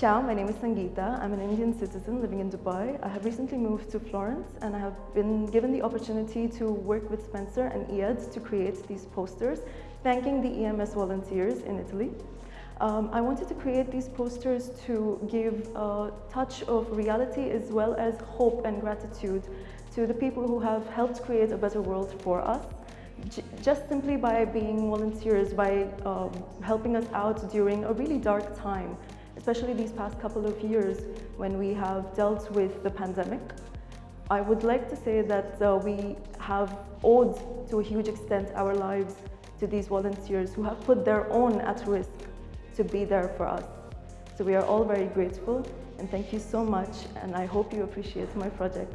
Ciao, my name is Sangeeta. I'm an Indian citizen living in Dubai. I have recently moved to Florence and I have been given the opportunity to work with Spencer and Iyad to create these posters thanking the EMS volunteers in Italy. Um, I wanted to create these posters to give a touch of reality as well as hope and gratitude to the people who have helped create a better world for us. Just simply by being volunteers, by um, helping us out during a really dark time especially these past couple of years when we have dealt with the pandemic. I would like to say that uh, we have owed to a huge extent our lives to these volunteers who have put their own at risk to be there for us. So we are all very grateful and thank you so much and I hope you appreciate my project.